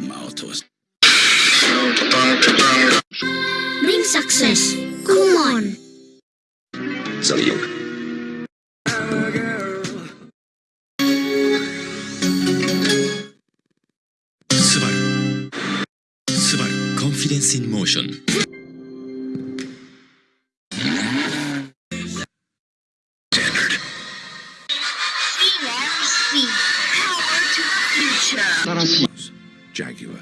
Maltos. Bring success. Come on. Salió. Subaru. Subaru Confidence in Motion. Jaguar.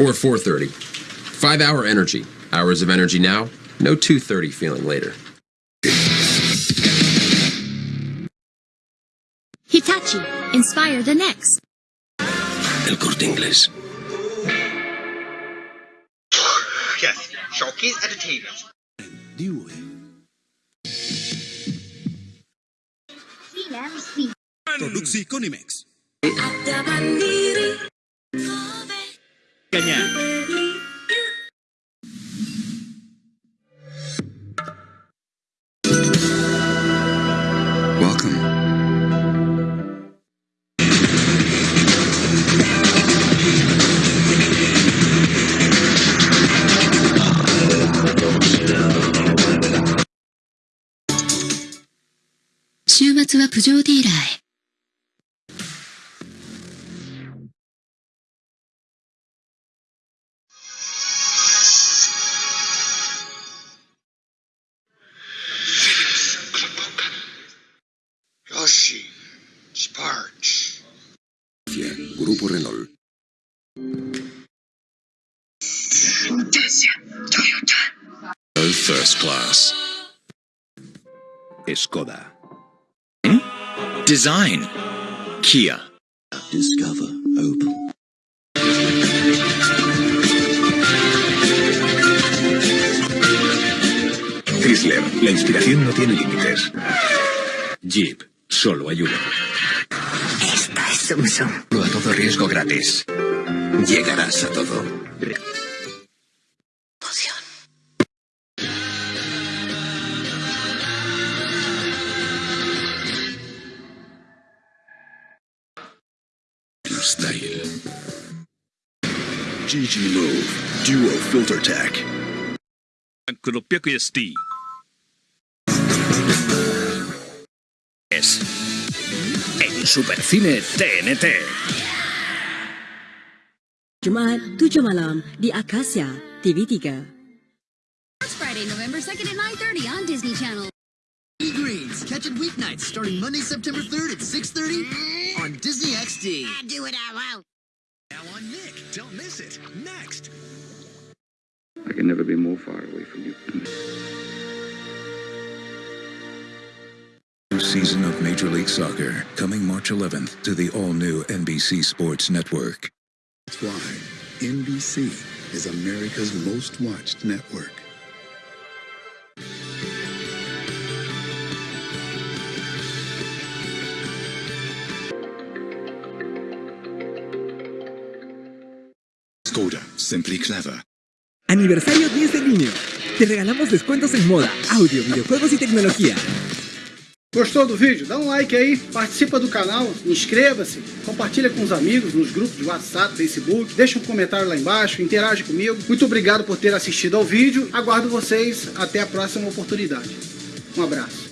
Or 4.30. Five hour energy. Hours of energy now, no 2.30 feeling later. Hitachi. Inspire the next. El corte inglés. Yes, Showcase Entertainment. Produksi Konimex. Welcome.「はプジョーディーラーへ」よし、Sparch. Grupo Renault. Oh, first class. Skoda. Design. Kia. Discover Opel. Chrysler. La inspiración no tiene límites. Jeep. Solo hay uno. A todo riesgo gratis. Llegarás a todo. Style. GG Move. Duo Filter Tech. 600ST。Es. En Supercine TNT. Jumat 7 malam di Akasia TV3. It's Friday, November 2nd at 9.30 on Disney Channel. Greens. Catch it weeknights starting Monday, September 3rd at 6.30 can never be more far away from you. New season of Major League Soccer coming March 11th to the all-new NBC Sports Network. That's why NBC is America's most watched network. Skoda. Simply clever. Aniversario 10 de Niño. Te regalamos descuentos en moda, audio, videojuegos y tecnología. Gostou do vídeo? Dá um like aí, participa do canal, inscreva-se, compartilha com os amigos nos grupos de WhatsApp, Facebook, deixa um comentário lá embaixo, interage comigo. Muito obrigado por ter assistido ao vídeo, aguardo vocês até a próxima oportunidade. Um abraço.